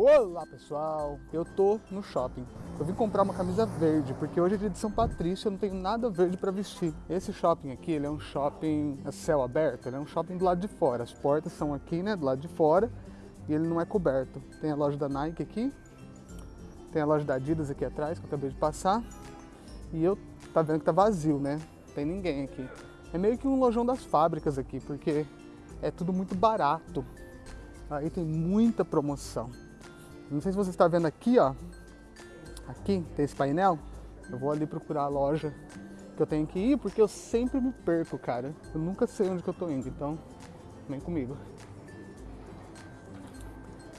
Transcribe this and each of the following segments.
Olá pessoal, eu tô no shopping. Eu vim comprar uma camisa verde, porque hoje é dia de São Patrício, eu não tenho nada verde para vestir. Esse shopping aqui, ele é um shopping a céu aberto, ele é um shopping do lado de fora. As portas são aqui, né, do lado de fora, e ele não é coberto. Tem a loja da Nike aqui, tem a loja da Adidas aqui atrás, que eu acabei de passar. E eu, tá vendo que tá vazio, né? Não tem ninguém aqui. É meio que um lojão das fábricas aqui, porque é tudo muito barato. Aí tem muita promoção. Não sei se você está vendo aqui, ó. Aqui tem esse painel. Eu vou ali procurar a loja que eu tenho que ir, porque eu sempre me perco, cara. Eu nunca sei onde que eu tô indo, então vem comigo.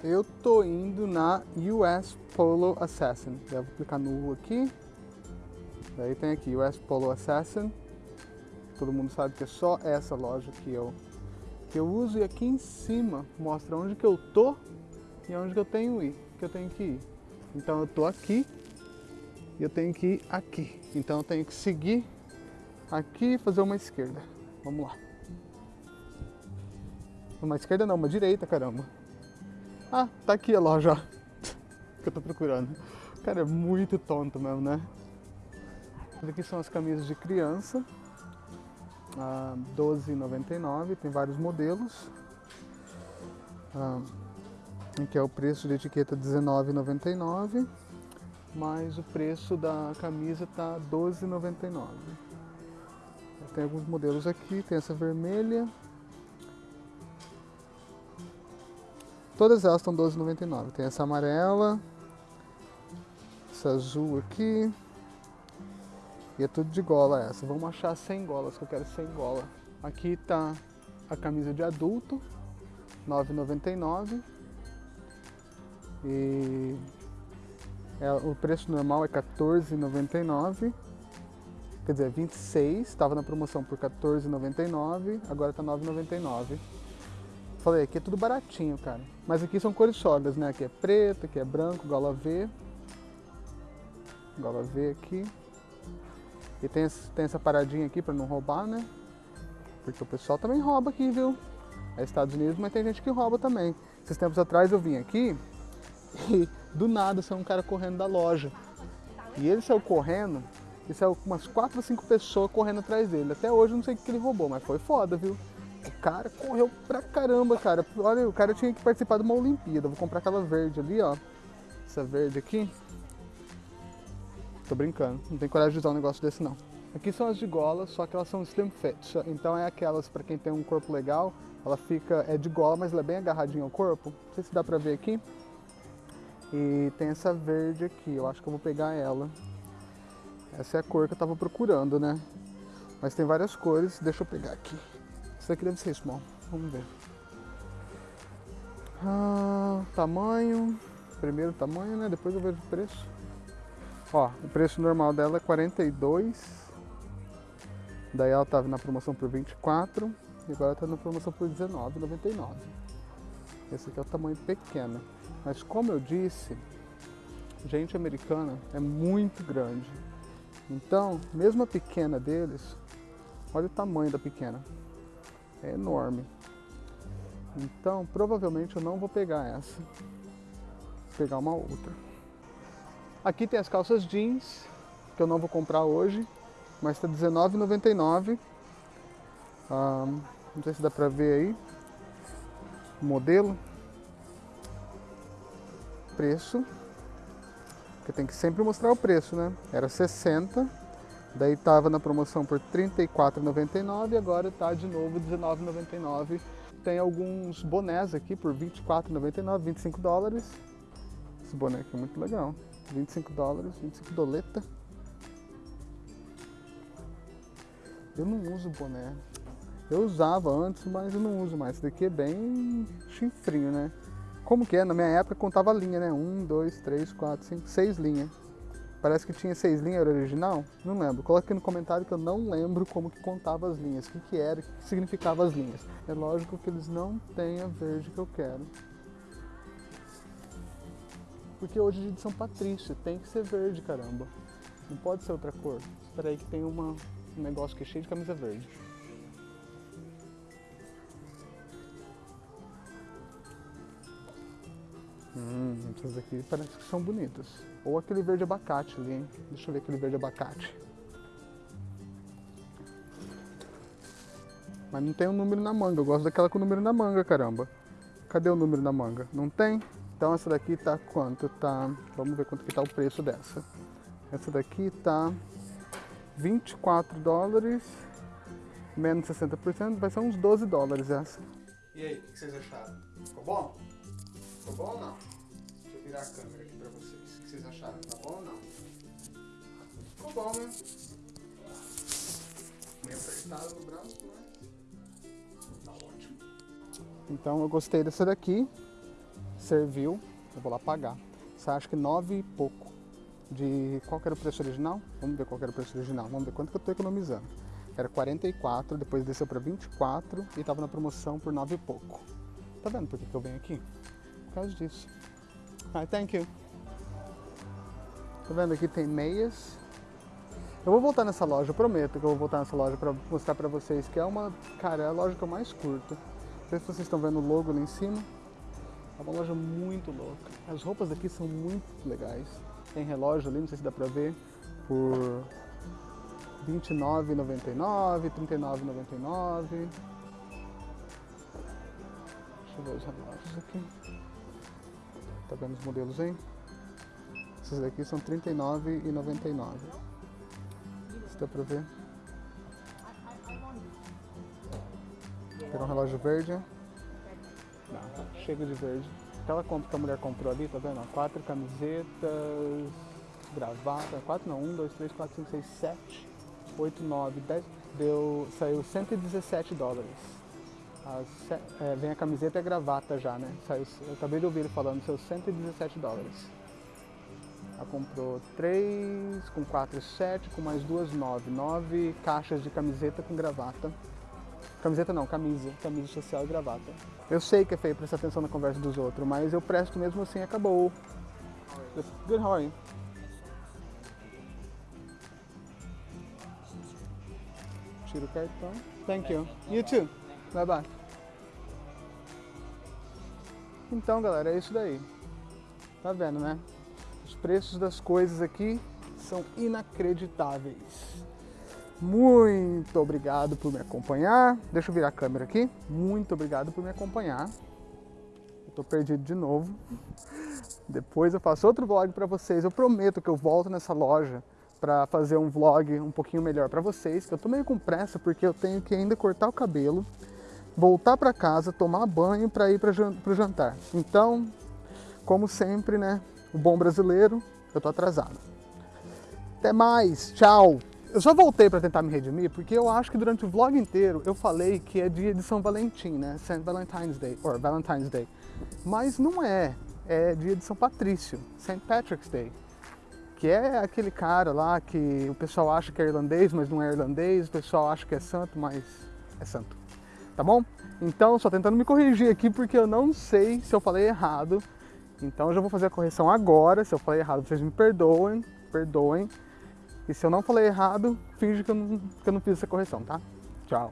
Eu tô indo na US Polo Assassin. Vou clicar no U aqui. Daí tem aqui US Polo Assassin. Todo mundo sabe que é só essa loja que eu que eu uso e aqui em cima mostra onde que eu tô e onde que eu tenho ir, que eu tenho que ir. Então eu tô aqui e eu tenho que ir aqui. Então eu tenho que seguir aqui e fazer uma esquerda. Vamos lá. Uma esquerda não, uma direita, caramba. Ah, tá aqui a loja, que eu tô procurando. Cara, é muito tonto mesmo, né? Aqui são as camisas de criança. Ah, 12,99, tem vários modelos. Ah, que é o preço de etiqueta R$19,99, mas o preço da camisa tá R$12,99. Tem alguns modelos aqui, tem essa vermelha. Todas elas estão R$12,99. Tem essa amarela, essa azul aqui. E é tudo de gola essa. Vamos achar sem golas, que eu quero sem gola. Aqui tá a camisa de adulto, R$9,99. E é, o preço normal é R$14,99. Quer dizer, 26, estava na promoção por R$14,99, agora tá R$9,99. Falei, aqui é tudo baratinho, cara. Mas aqui são cores sólidas, né? Aqui é preto, aqui é branco, gola V. Gola V aqui. E tem, tem essa paradinha aqui para não roubar, né? Porque o pessoal também rouba aqui, viu? É Estados Unidos, mas tem gente que rouba também. Esses tempos atrás eu vim aqui e do nada saiu um cara correndo da loja. E ele saiu correndo, e saiu umas 4 ou 5 pessoas correndo atrás dele. Até hoje eu não sei o que ele roubou, mas foi foda, viu? O cara correu pra caramba, cara. Olha, o cara tinha que participar de uma Olimpíada. Vou comprar aquela verde ali, ó. Essa verde aqui. Tô brincando, não tem coragem de usar um negócio desse não. Aqui são as de gola, só que elas são slim fit. Então é aquelas para quem tem um corpo legal, ela fica é de gola, mas ela é bem agarradinha ao corpo. Não sei se dá pra ver aqui. E tem essa verde aqui, eu acho que eu vou pegar ela. Essa é a cor que eu tava procurando, né? Mas tem várias cores, deixa eu pegar aqui. Essa aqui deve ser small, vamos ver. Ah, tamanho, primeiro tamanho, né? Depois eu vejo o preço. Ó, o preço normal dela é 42. Daí ela tava na promoção por 24 e agora tá na promoção por 19,99. Esse aqui é o tamanho pequeno. Mas como eu disse, gente americana é muito grande. Então, mesmo a pequena deles, olha o tamanho da pequena. É enorme. Então, provavelmente eu não vou pegar essa. Vou pegar uma outra. Aqui tem as calças jeans, que eu não vou comprar hoje, mas está R$19,99. Ah, não sei se dá pra ver aí. O modelo preço, que tem que sempre mostrar o preço, né? Era 60, daí tava na promoção por R$ 34,99 e agora tá de novo R$19,99. Tem alguns bonés aqui por R$ 24,99, 25 dólares. Esse boné aqui é muito legal. 25 dólares, 25 doleta. Eu não uso boné. Eu usava antes, mas eu não uso mais. Esse daqui é bem chinfrinho, né? Como que é? Na minha época contava linha, né? Um, dois, três, quatro, cinco, seis linhas. Parece que tinha seis linhas, era original? Não lembro. Coloque aqui no comentário que eu não lembro como que contava as linhas, o que, que era, o que significava as linhas. É lógico que eles não têm a verde que eu quero. Porque hoje é dia de São Patrício, tem que ser verde, caramba. Não pode ser outra cor. Espera aí que tem uma, um negócio que é cheio de camisa verde. Hum, essas aqui parece que são bonitas. Ou aquele verde abacate ali, hein? Deixa eu ver aquele verde abacate. Mas não tem o um número na manga. Eu gosto daquela com o número na manga, caramba. Cadê o número na manga? Não tem? Então essa daqui tá quanto? Tá. Vamos ver quanto que tá o preço dessa. Essa daqui tá 24 dólares, menos 60%, vai ser uns 12 dólares essa. E aí, o que vocês acharam? Ficou bom? Ficou bom ou não? Virar a câmera aqui pra vocês. O que vocês acharam? Tá bom ou não? Ficou bom, né? Meio apertado no braço, mas tá ótimo. Então eu gostei dessa daqui. Serviu. Eu vou lá pagar. Você acha que 9 e pouco de qual era o preço original? Vamos ver qual era o preço original. Vamos ver quanto que eu estou economizando. Era 44, depois desceu para 24 e estava na promoção por 9 e pouco. Tá vendo por que, que eu venho aqui? Por causa disso. Ah, thank you. Tá vendo? Aqui tem meias. Eu vou voltar nessa loja, prometo que eu vou voltar nessa loja para mostrar para vocês que é uma, cara, é a loja que eu mais curto. Não sei se vocês estão vendo o logo ali em cima. É uma loja muito louca. As roupas daqui são muito legais. Tem relógio ali, não sei se dá pra ver, por R$29,99, R$39,99. Deixa eu ver os relógios aqui. Tá vendo os modelos aí? Esses daqui são R$39,99. Se dá pra ver. Pegar um relógio verde. Não, chega de verde aquela compra que a mulher comprou ali, tá vendo? Quatro camisetas, gravata, quatro não, um, dois, três, quatro, cinco, seis, sete, oito, nove, dez, deu, saiu 117 dólares. As, é, vem a camiseta e a gravata já, né? Saiu, eu acabei de ouvir ele falando, saiu 117 dólares. Ela comprou três, com quatro, sete, com mais duas, nove. Nove caixas de camiseta com gravata. Camiseta não, camisa. Camisa social e gravata. Eu sei que é feio prestar atenção na conversa dos outros, mas eu presto mesmo assim acabou. Good, how are you? Tira o cartão. Thank you. You too. Bye bye. Então, galera, é isso daí. Tá vendo, né? Os preços das coisas aqui são inacreditáveis. Muito obrigado por me acompanhar. Deixa eu virar a câmera aqui. Muito obrigado por me acompanhar. Eu tô perdido de novo. Depois eu faço outro vlog para vocês. Eu prometo que eu volto nessa loja para fazer um vlog um pouquinho melhor para vocês. Que eu tô meio com pressa porque eu tenho que ainda cortar o cabelo, voltar para casa, tomar banho para ir para o jantar. Então, como sempre, né? O bom brasileiro, eu tô atrasado. Até mais, tchau! Eu só voltei para tentar me redimir porque eu acho que durante o vlog inteiro eu falei que é dia de São Valentim, né? St. Valentine's Day, or Valentine's Day. Mas não é, é dia de São Patrício, St. Patrick's Day. Que é aquele cara lá que o pessoal acha que é irlandês, mas não é irlandês, o pessoal acha que é santo, mas é santo. Tá bom? Então, só tentando me corrigir aqui porque eu não sei se eu falei errado. Então eu já vou fazer a correção agora. Se eu falei errado, vocês me perdoem, perdoem. E se eu não falei errado, finge que eu não, que eu não fiz essa correção, tá? Tchau.